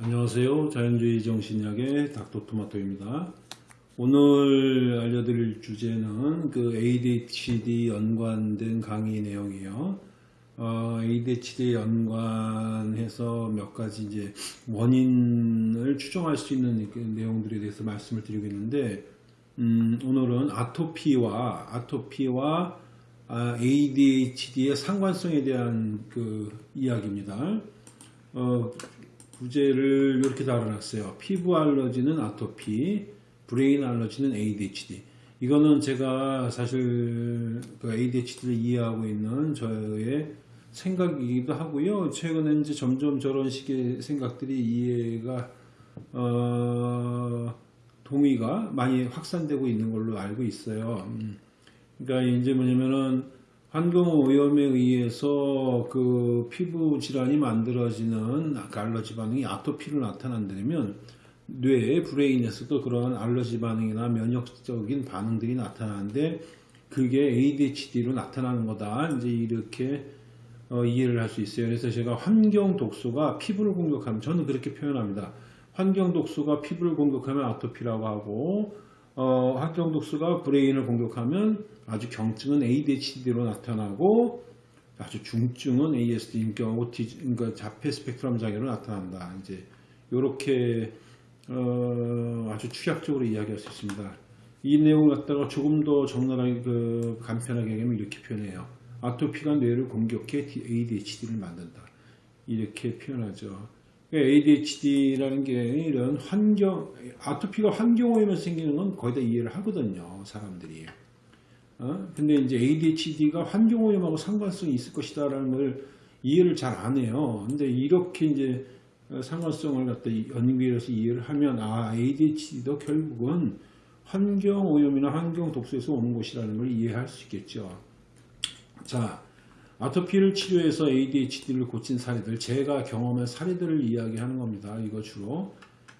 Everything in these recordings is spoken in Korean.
안녕하세요. 자연주의 정신약의 닥터토마토입니다. 오늘 알려드릴 주제는 그 ADHD 연관된 강의 내용이에요. 어, ADHD 연관해서 몇 가지 이제 원인을 추정할 수 있는 그 내용들에 대해서 말씀을 드리고 있는데, 음, 오늘은 아토피와 아토피와 아, ADHD의 상관성에 대한 그 이야기입니다. 어, 부제를 이렇게 달아놨어요. 피부 allergy는 아토피, brain allergy는 ADHD. 이거는 제가 사실 그 ADHD를 이해하고 있는 저의 생각이기도 하고요. 최근에 이제 점점 저런 식의 생각들이 이해가 어, 동의가 많이 확산되고 있는 걸로 알고 있어요. 음. 그러니까 이제 뭐냐면은 환경 오염에 의해서 그 피부 질환이 만들어지는 알러지 반응이 아토피로 나타난다면 뇌 브레인에서도 그러한 알러지 반응이나 면역적인 반응들이 나타나는데 그게 ADHD로 나타나는 거다. 이제 이렇게 어, 이해를 할 수 있어요. 그래서 제가 환경 독소가 피부를 공격하면 저는 그렇게 표현합니다. 환경 독소가 피부를 공격하면 아토피라고 하고 어, 환경 독소가 브레인을 공격하면 아주 경증은 ADHD로 나타나고 아주 중증은 ASD, 그러니까 오티즘, 그러니까 자폐 스펙트럼 장애로 나타난다. 이제 이렇게 어, 아주 축약적으로 이야기할 수 있습니다. 이 내용을 갖다가 조금 더 적나라하게 그 간편하게 하면 이렇게 표현해요. 아토피가 뇌를 공격해 ADHD를 만든다. 이렇게 표현하죠. ADHD라는 게 이런 환경, 아토피가 환경 오염에서 생기는 건 거의 다 이해를 하거든요. 사람들이. 어? 근데 이제 ADHD가 환경 오염하고 상관성이 있을 것이다 라는 걸 이해를 잘 안 해요. 근데 이렇게 이제 상관성을 갖다 연구해서 이해를 하면 아 ADHD도 결국은 환경 오염이나 환경 독소에서 오는 것이라는 걸 이해할 수 있겠죠. 자, 아토피를 치료해서 ADHD를 고친 사례들, 제가 경험한 사례들을 이야기하는 겁니다. 이거 주로.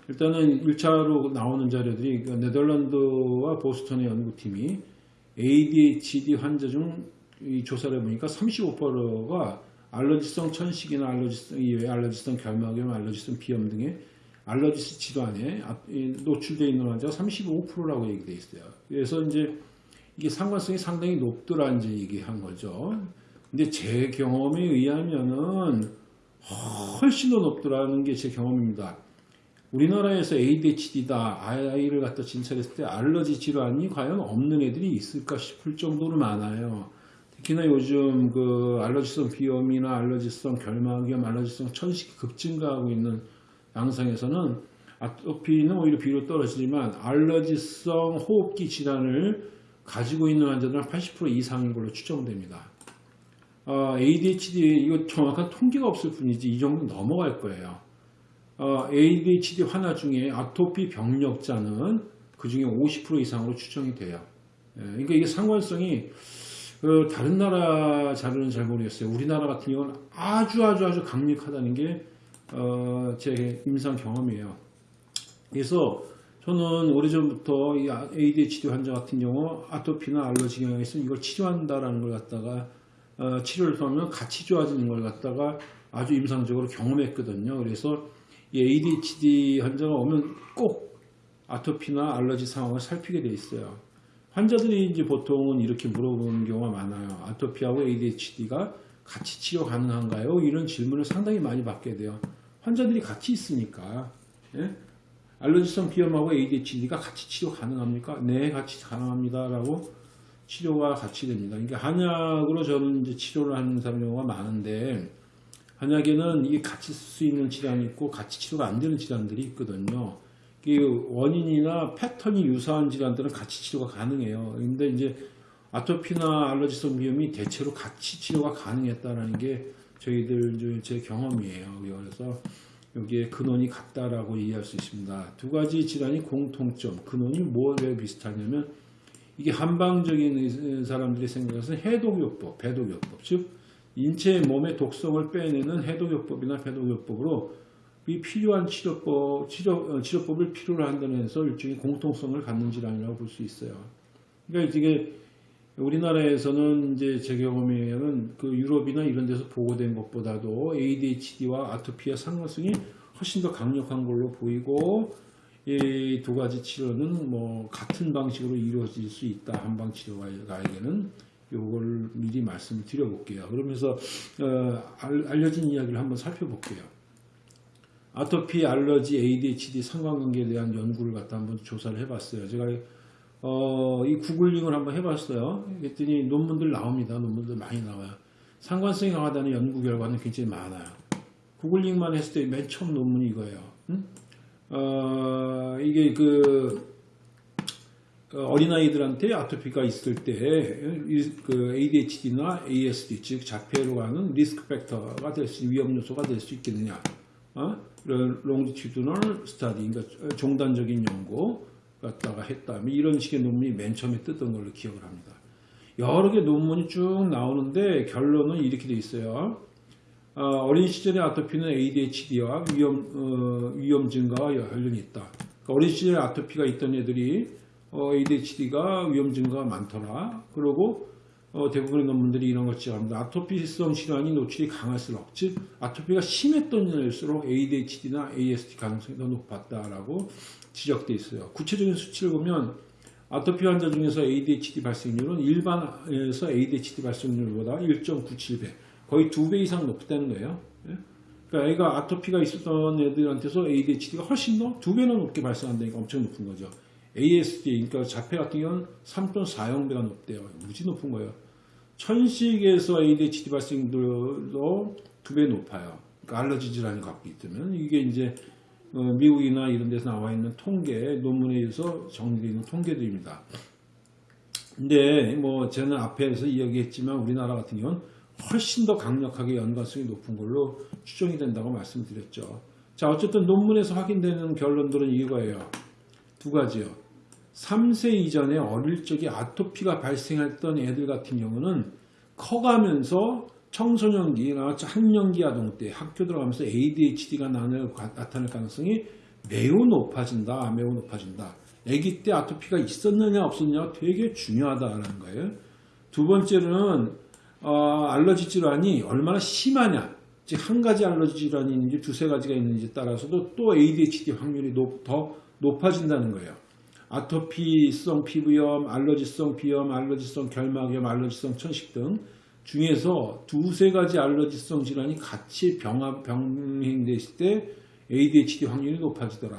일단은 1차로 나오는 자료들이 그 네덜란드와 보스턴의 연구팀이 ADHD 환자 중 조사를 해보니까 35%가 알러지성 천식이나 알러지성 이외 알러지성 결막염, 알러지성 비염 등의 알러지 질환에 노출되어 있는 환자가 35%라고 얘기되어 있어요. 그래서 이제 이게 상관성이 상당히 높더라 이제 얘기한 거죠. 근데 제 경험에 의하면은 훨씬 더 높더라는 게 제 경험입니다. 우리나라에서 ADHD다 아이를 갖다 진찰했을 때 알러지 질환이 과연 없는 애들이 있을까 싶을 정도로 많아요. 특히나 요즘 그 알러지성 비염이나 알러지성 결막염, 알러지성 천식이 급증가하고 있는 양상에서는 아토피는 오히려 비로 떨어지지만 알러지성 호흡기 질환을 가지고 있는 환자들은 80% 이상인 걸로 추정됩니다. 어, ADHD 이거 정확한 통계가 없을 뿐이지 이 정도 넘어갈 거예요. 어, ADHD 환자 중에 아토피 병력자는 그 중에 50% 이상으로 추정이 돼요. 예, 그러니까 이게 상관성이 그 다른 나라 자료는 잘 모르겠어요. 우리나라 같은 경우는 아주 아주 아주 강력하다는 게제 어, 임상 경험이에요. 그래서 저는 오래전부터 이 ADHD 환자 같은 경우 아토피나 알러지 경향이 있으면 이걸 치료한다라는 걸 갖다가 어, 치료를 하면 같이 좋아지는 걸 갖다가 아주 임상적으로 경험했거든요. 그래서 이 ADHD 환자가 오면 꼭 아토피나 알러지 상황을 살피게 돼 있어요. 환자들이 이제 보통은 이렇게 물어보는 경우가 많아요. 아토피하고 ADHD가 같이 치료 가능한가요? 이런 질문을 상당히 많이 받게 돼요. 환자들이 같이 있으니까. 예? 알러지성 비염하고 ADHD가 같이 치료 가능합니까? 네, 같이 가능합니다. 라고 치료가 같이 됩니다. 그러니까 한약으로 저는 이제 치료를 하는 사람 경우가 많은데 한약에는 이게 같이 쓸 수 있는 질환이 있고 같이 치료가 안 되는 질환들이 있거든요. 원인이나 패턴이 유사한 질환들은 같이 치료가 가능해요. 근데 이제 아토피나 알러지성 비염이 대체로 같이 치료가 가능했다는 게 저희들 제 경험이에요. 그래서 여기에 근원이 같다라고 이해할 수 있습니다. 두 가지 질환이 공통점, 근원이 뭐에 비슷하냐면 이게 한방적인 사람들이 생각해서 해독요법, 배독요법, 즉 인체 몸의 독성을 빼내는 해독요법이나 배독요법으로 이 필요한 치료법, 치료, 어, 치료법을 필요로 한다는 데서 일종의 공통성을 갖는 질환이라고 볼 수 있어요. 그러니까 이게 우리나라에서는 이제 제 경험에 의하면 그 유럽이나 이런 데서 보고된 것보다도 ADHD와 아토피의 상관성이 훨씬 더 강력한 걸로 보이고 이 두 가지 치료는 뭐 같은 방식으로 이루어질 수 있다 한방 치료가에게는 요걸 미리 말씀을 드려볼게요. 그러면서 어, 알, 알려진 이야기를 한번 살펴볼게요. 아토피, 알러지, ADHD 상관관계에 대한 연구를 갖다 한번 조사를 해봤어요. 제가 어, 이 구글링을 한번 해봤어요. 그랬더니 논문들 나옵니다. 논문들 많이 나와요. 상관성이 강하다는 연구 결과는 굉장히 많아요. googling만 했을 때 맨 처음 논문이 이거예요. 응? 어, 이게 그 어, 어린아이들한테 아토피가 있을 때 그 ADHD나 ASD 즉 자폐로 가는 risk factor가 될 수 위험 요소가 될 수 있겠느냐? 어? longitudinal study 그러니까 종단적인 연구 갖다가 했다. 뭐 이런 식의 논문이 맨 처음에 떴던 걸로 기억을 합니다. 여러 개 논문이 쭉 나오는데 결론은 이렇게 돼 있어요. 어, 린 시절의 아토피는 ADHD와 위험, 어, 위험 증가와 관련이 있다. 그러니까 어린 시절에 아토피가 있던 애들이 어, ADHD가 위험 증가가 많더라. 그리고 어, 대부분의 논문들이 이런 걸 지적합니다. 아토피성 질환이 노출이 강할수록, 즉 아토피가 심했던 애일수록 ADHD나 ASD 가능성이 더 높았다라고 지적돼 있어요. 구체적인 수치를 보면 아토피 환자 중에서 ADHD 발생률은 일반에서 ADHD 발생률보다 1.97배, 거의 두배 이상 높다는 거예요. 예? 그러니까 애가 아토피가 있었던 애들한테서 ADHD가 훨씬 더두 배나 높게 발생한다니까 엄청 높은 거죠. ASD, 그러니까 자폐 같은 경우는 3.40배가 높대요. 무지 높은 거예요. 천식에서 ADHD 발생률도 두 배 높아요. 그러니까 알러지 질환이 갖고 있다면 이게 이제 어, 미국이나 이런 데서 나와 있는 통계, 논문에 의해서 정리되어 있는 통계들입니다. 근데 뭐 저는 앞에서 이야기했지만 우리나라 같은 경우는 훨씬 더 강력하게 연관성이 높은 걸로 추정이 된다고 말씀드렸죠. 자 어쨌든 논문에서 확인되는 결론들은 이거예요. 두 가지요. 3세 이전에 어릴 적에 아토피가 발생했던 애들 같은 경우는 커가면서 청소년기나 학년기 아동 때 학교 들어가면서 ADHD가 나타날 가능성이 매우 높아진다. 매우 높아진다. 아기 때 아토피가 있었느냐 없었느냐 되게 중요하다는 거예요. 두 번째는 어, 알러지 질환이 얼마나 심하냐. 즉 한 가지 알러지 질환이 있는지 두세 가지가 있는지 따라서도 또 ADHD 확률이 높, 더 높아진다는 거예요. 아토피성 피부염, 알러지성 비염, 알러지성 결막염, 알러지성 천식 등 중에서 두세 가지 알러지성 질환이 같이 병합, 병행됐을 때 ADHD 확률이 높아지더라.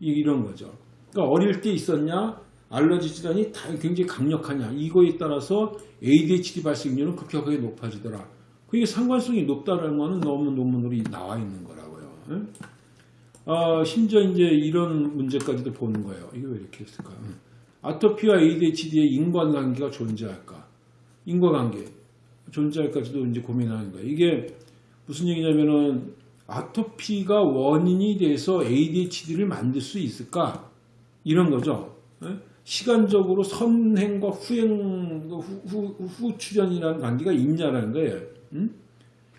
이런 거죠. 그러니까 어릴 때 있었냐, 알러지 질환이 굉장히 강력하냐, 이거에 따라서 ADHD 발생률은 급격하게 높아지더라. 그게 상관성이 높다는 거는 너무 논문으로 나와 있는 거라고요. 어, 심지어 이제 이런 문제까지도 보는 거예요. 이게 왜 이렇게 했을까? 아토피와 ADHD의 인과관계가 존재할까? 인과관계 존재할까지도 이제 고민하는 거예요. 이게 무슨 얘기냐면은 아토피가 원인이 돼서 ADHD를 만들 수 있을까? 이런 거죠. 시간적으로 선행과 후행, 후, 후, 후 출현이라는 관계가 있냐라는 거예요. 응?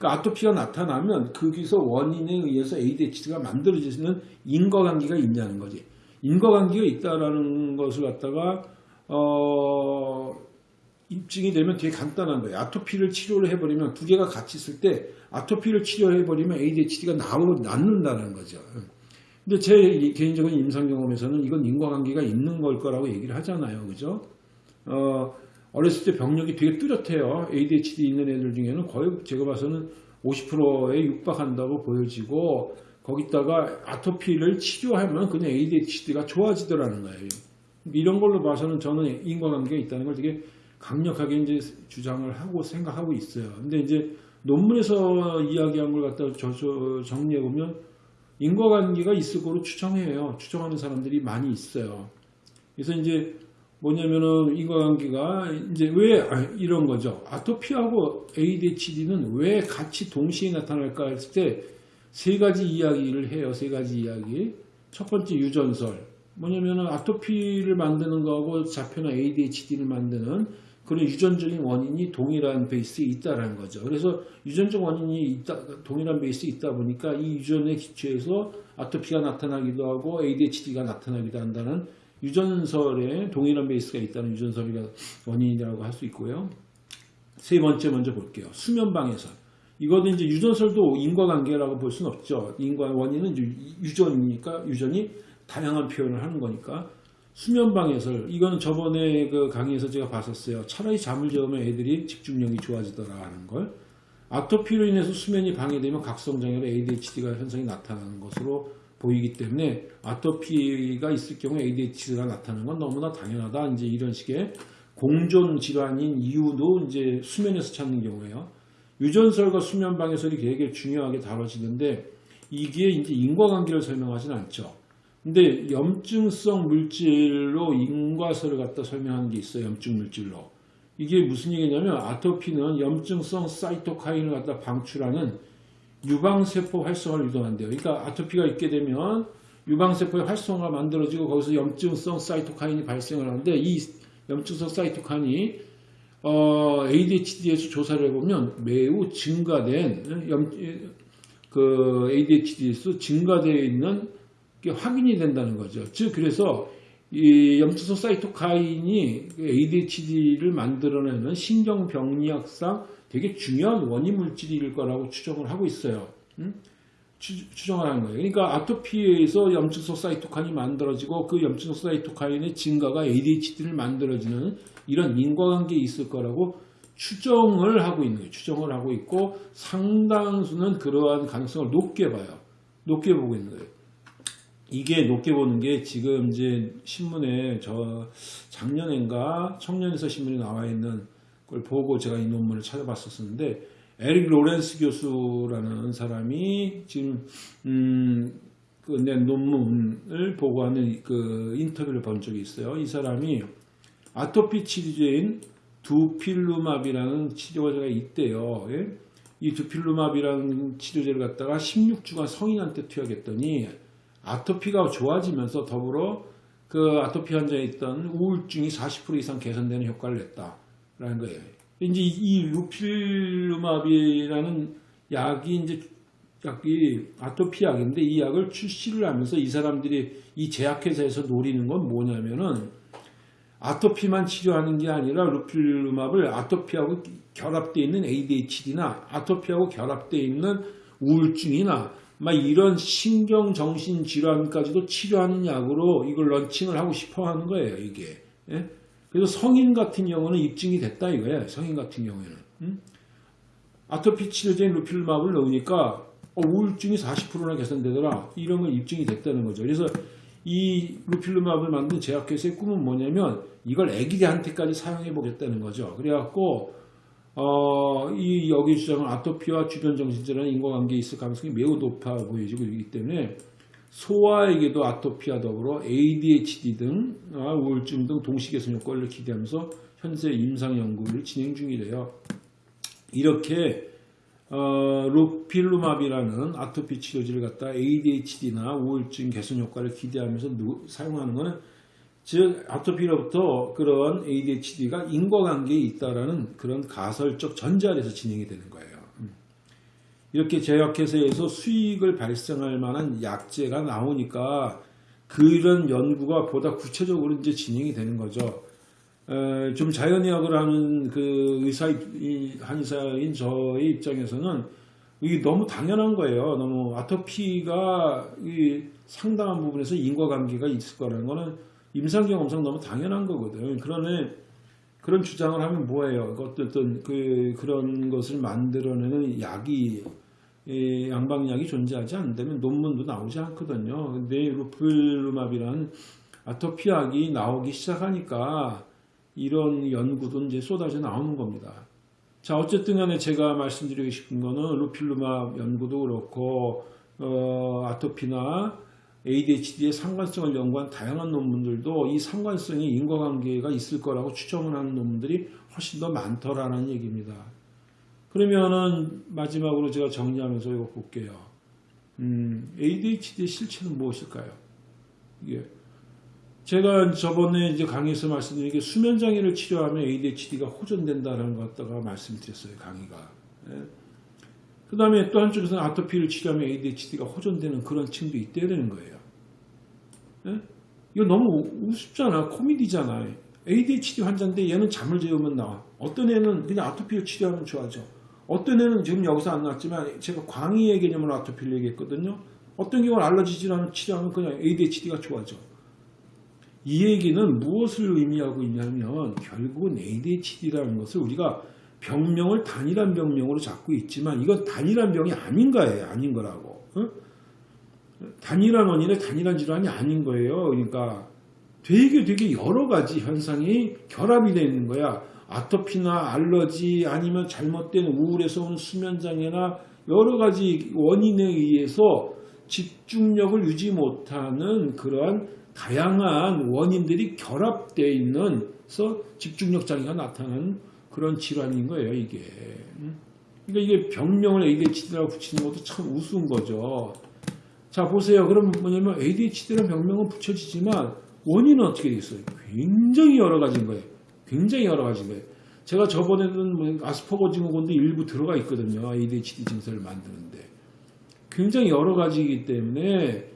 그러니까 아토피가 나타나면 거기서 원인에 의해서 ADHD가 만들어지는 인과관계가 있냐는 거지. 인과관계가 있다라는 것을 갖다가 어, 입증이 되면 되게 간단한 거예요. 아토피를 치료를 해버리면 두 개가 같이 있을 때 아토피를 치료해버리면 ADHD가 나오고 낫는다는 거죠. 근데 제 개인적인 임상 경험에서는 이건 인과관계가 있는 걸 거라고 얘기를 하잖아요. 그죠? 어, 어렸을 때 병력이 되게 뚜렷해요. ADHD 있는 애들 중에는 거의 제가 봐서는 50%에 육박한다고 보여지고 거기다가 아토피를 치료하면 그냥 ADHD가 좋아지더라는 거예요. 이런 걸로 봐서는 저는 인과관계가 있다는 걸 되게 강력하게 이제 주장을 하고 생각하고 있어요. 근데 이제 논문에서 이야기한 걸 갖다 정리해 보면 인과관계가 있을 거로 추정해요. 추정하는 사람들이 많이 있어요. 그래서 이제 뭐냐면은 인과관계가 이제 왜 아, 이런 거죠. 아토피하고 ADHD는 왜 같이 동시에 나타날까 했을 때 세 가지 이야기를 해요. 세 가지 이야기. 첫 번째 유전설. 뭐냐면은 아토피를 만드는 거하고 자폐나 ADHD를 만드는 그런 유전적인 원인이 동일한 베이스에 있다라는 거죠. 그래서 유전적 원인이 있다, 동일한 베이스에 있다 보니까 이 유전에 기초해서 아토피가 나타나기도 하고 ADHD가 나타나기도 한다는 유전설에 동일한 베이스가 있다는 유전설이 원인이라고 할 수 있고요. 세 번째 먼저 볼게요. 수면방해설. 이거는 이제 유전설도 인과관계라고 볼 수는 없죠. 인과 원인은 유전이니까 유전이 다양한 표현을 하는 거니까 수면방해설 이거는 저번에 그 강의에서 제가 봤었어요. 차라리 잠을 재우면 애들이 집중력이 좋아지더라 하는 걸. 아토피로 인해서 수면이 방해되면 각성장애로 ADHD가 현상이 나타나는 것으로 보이기 때문에 아토피가 있을 경우 ADHD가 나타나는 건 너무나 당연하다. 이제 이런 식의 공존 질환인 이유도 이제 수면에서 찾는 경우에요. 유전설과 수면 방해설이 되게 중요하게 다뤄지는데 이게 이제 인과관계를 설명하진 않죠. 근데 염증성 물질로 인과설을 갖다 설명하는 게 있어요. 염증 물질로. 이게 무슨 얘기냐면 아토피는 염증성 사이토카인을 갖다 방출하는 유방세포 활성화를 유도한대요. 그러니까 아토피가 있게 되면 유방세포의 활성화가 만들어지고 거기서 염증성 사이토카인이 발생을 하는데 이 염증성 사이토카인이 어, ADHD에서 조사를 해보면 매우 증가된 염, 그 ADHD에서 증가되어 있는 게 확인이 된다는 거죠. 즉 그래서 이 염증성 사이토카인이 ADHD를 만들어내는 신경병리학상 되게 중요한 원인 물질일 거라고 추정을 하고 있어요. 음? 추, 정을 하는 거예요. 그러니까 아토피에서 염증성 사이토카인이 만들어지고 그 염증성 사이토카인의 증가가 ADHD를 만들어지는 이런 인과관계에 있을 거라고 추정을 하고 있는 거예요. 추정을 하고 있고 상당수는 그러한 가능성을 높게 봐요. 높게 보고 있는 거예요. 이게 높게 보는 게 지금 이제 신문에 저 작년인가 청년에서 신문에 나와 있는 걸 보고 제가 이 논문을 찾아봤었는데 에릭 로렌스 교수라는 사람이 지금 음, 그낸 논문을 보고하는 그 인터뷰를 본 적이 있어요. 이 사람이 아토피 치료제인 두필루마비라는 치료제가 있대요. 예? 이 두필루마비라는 치료제를 갖다가 16주간 성인한테 투약했더니 아토피가 좋아지면서 더불어 그 아토피 환자에 있던 우울증이 40% 이상 개선되는 효과를 냈다라는 거예요. 이제 이 루필루마비라는 약이 이제 약이 아토피 약인데 이 약을 출시를 하면서 이 사람들이 이 제약회사에서 노리는 건 뭐냐면은 아토피만 치료하는 게 아니라 루필루마블 아토피하고 결합되어 있는 ADHD나 아토피하고 결합되어 있는 우울증이나 막 이런 신경 정신 질환까지도 치료하는 약으로 이걸 런칭을 하고 싶어 하는 거예요, 이게. 예? 그래서 성인 같은 경우는 입증이 됐다 이거예요. 성인 같은 경우에는. 음? 아토피 치료제인 루필마블을 넣으니까 어, 우울증이 40%나 개선되더라. 이런 건 입증이 됐다는 거죠. 그래서 이 루필루마블을 만든 제약회사의 꿈은 뭐냐면 이걸 애기들한테까지 사용해 보겠다는 거죠. 그래갖고 어, 이 여기 주장은 아토피와 주변 정신질환의 인과관계에 있을 가능성이 매우 높아 보여지고 있기 때문에 소아에게도 아토피와 더불어 ADHD 등 아, 우울증 등 동시개선 효과를 기대하면서 현재 임상 연구를 진행 중이래요. 이렇게 어, 루필루마비라는 아토피 치료제를 갖다 ADHD나 우울증 개선 효과를 기대하면서 사용하는 것은 즉 아토피로부터 그런 ADHD가 인과관계에 있다라는 그런 가설적 전제 아래서 진행이 되는 거예요. 음. 이렇게 제약회사에서 수익을 발생할 만한 약제가 나오니까 그런 연구가 보다 구체적으로 이제 진행이 되는 거죠. 에, 좀 자연의학을 하는 그 의사, 한의사인 저의 입장에서는 이게 너무 당연한 거예요. 너무 아토피가 상당한 부분에서 인과관계가 있을 거라는 거는 임상경험상 너무 당연한 거거든. 그러네 그런 주장을 하면 뭐예요? 어떤 그 그런 것을 만들어내는 약이 양방약이 존재하지 않는다면 논문도 나오지 않거든요. 근데 루플루마비란 아토피약이 나오기 시작하니까 이런 연구도 이제 쏟아져 나오는 겁니다. 자 어쨌든 간에 제가 말씀드리고 싶은 거는 루필루마 연구도 그렇고 어, 아토피나 ADHD의 상관성을 연구한 다양한 논문들도 이 상관성이 인과관계가 있을 거라고 추정을 하는 논문들이 훨씬 더 많더라는 얘기입니다. 그러면은 마지막으로 제가 정리하면서 이거 볼게요. 음, ADHD의 실체는 무엇일까요? 이게 제가 저번에 이제 강의에서 말씀드린 게 수면 장애를 치료하면 ADHD가 호전된다는 것 갖다가 말씀드렸어요 강의가. 예? 그 다음에 또 한쪽에서는 아토피를 치료하면 ADHD가 호전되는 그런 층도 있다는 거예요. 예? 이거 너무 우습잖아. 코미디잖아. ADHD 환자인데 얘는 잠을 재우면 나와. 어떤 애는 그냥 아토피를 치료하면 좋아져. 어떤 애는 지금 여기서 안 나왔지만 제가 광의의 개념으로 아토피를 얘기했거든요. 어떤 경우는 알러지 질환을 치료하면 그냥 ADHD가 좋아져. 이 얘기는 무엇을 의미하고 있냐면 결국은 ADHD라는 것을 우리가 병명을 단일한 병명으로 잡고 있지만 이건 단일한 병이 아닌 거예요. 아닌 거라고. 어? 단일한 원인의 단일한 질환이 아닌 거예요. 그러니까 되게 되게 여러 가지 현상이 결합이 되어 있는 거야. 아토피나 알러지 아니면 잘못된 우울에서 온 수면장애나 여러 가지 원인에 의해서 집중력을 유지 못하는 그러한 다양한 원인들이 결합되어 있는 서 집중력 장애가 나타나는 그런 질환인 거예요, 이게. 음? 그러니까 이게 병명을 ADHD라고 붙이는 것도 참 우스운 거죠. 자, 보세요. 그럼 뭐냐면 ADHD라는 병명은 붙여지지만 원인은 어떻게 돼 있어요? 굉장히 여러 가지인 거예요. 굉장히 여러 가지인 거예요. 제가 저번에는 뭐 아스퍼거 증후군도 일부 들어가 있거든요. ADHD 증세를 만드는데. 굉장히 여러 가지이기 때문에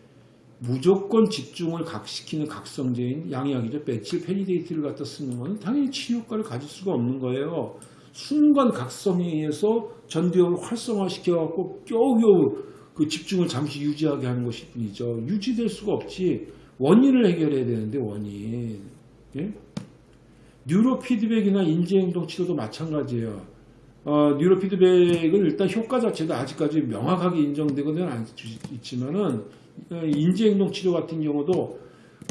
무조건 집중을 각시키는 각성제인 양약이죠. methylphenidate를 갖다 쓰는 건 당연히 치료 효과를 가질 수가 없는 거예요. 순간 각성에 의해서 전두엽을 활성화시켜갖고 겨우겨우 그 집중을 잠시 유지하게 하는 것일 뿐이죠. 유지될 수가 없지. 원인을 해결해야 되는데 원인. 예? 뉴로 피드백이나 인지행동 치료도 마찬가지예요. 어, 뉴로 피드백은 일단 효과 자체도 아직까지 명확하게 인정되고는 않지만은 어, 인지행동 치료 같은 경우도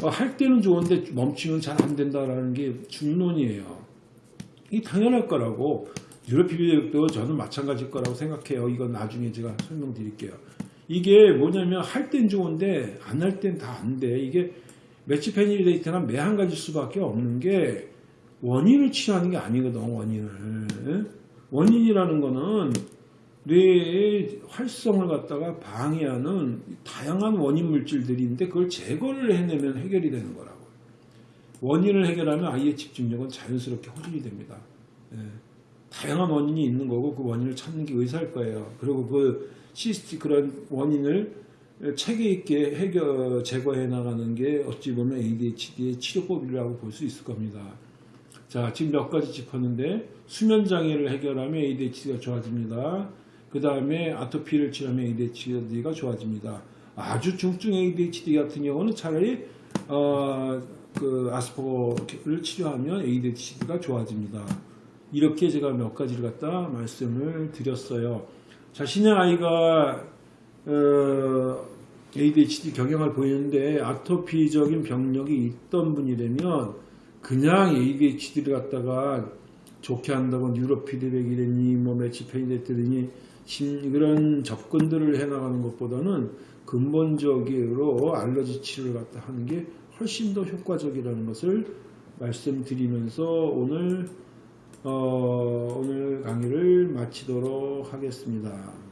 어, 할 때는 좋은데 멈추면 잘 안 된다라는 게 중론이에요. 이 당연할 거라고 피드백도 저는 마찬가지일 거라고 생각해요. 이건 나중에 제가 설명드릴게요. 이게 뭐냐면 할 땐 좋은데 안 할 땐 다 안 돼. 이게 매치페니데이트나 매한 가지 수밖에 없는 게 원인을 치료하는 게 아니거든 원인을 원인이라는 거는 뇌의 활성을 갖다가 방해하는 다양한 원인 물질들인데 그걸 제거를 해내면 해결이 되는 거라고 원인을 해결하면 아이의 집중력은 자연스럽게 호전이 됩니다 예. 다양한 원인이 있는 거고 그 원인을 찾는 게 의사일 거예요 그리고 그 시스티 그런 원인을 체계 있게 해결 제거해 나가는 게 어찌 보면 ADHD의 치료법이라고 볼 수 있을 겁니다. 자, 지금 몇 가지 짚었는데 수면 장애를 해결하면 ADHD가 좋아집니다. 그 다음에 아토피를 치료하면 ADHD가 좋아집니다. 아주 중증 ADHD 같은 경우는 차라리 어, 그 아스퍼거를 치료하면 ADHD가 좋아집니다. 이렇게 제가 몇 가지를 갖다 말씀을 드렸어요. 자신의 아이가 어, ADHD 경향을 보이는데 아토피적인 병력이 있던 분이라면 그냥 ADHD를 갖다가 좋게 한다고 뉴로 피드백이라니 뭐 매치페이데트니 그런 접근들을 해나가는 것보다는 근본적으로 알러지 치료를 갖다 하는 게 훨씬 더 효과적이라는 것을 말씀드리면서 오늘 어, 오늘 강의를 마치도록 하겠습니다.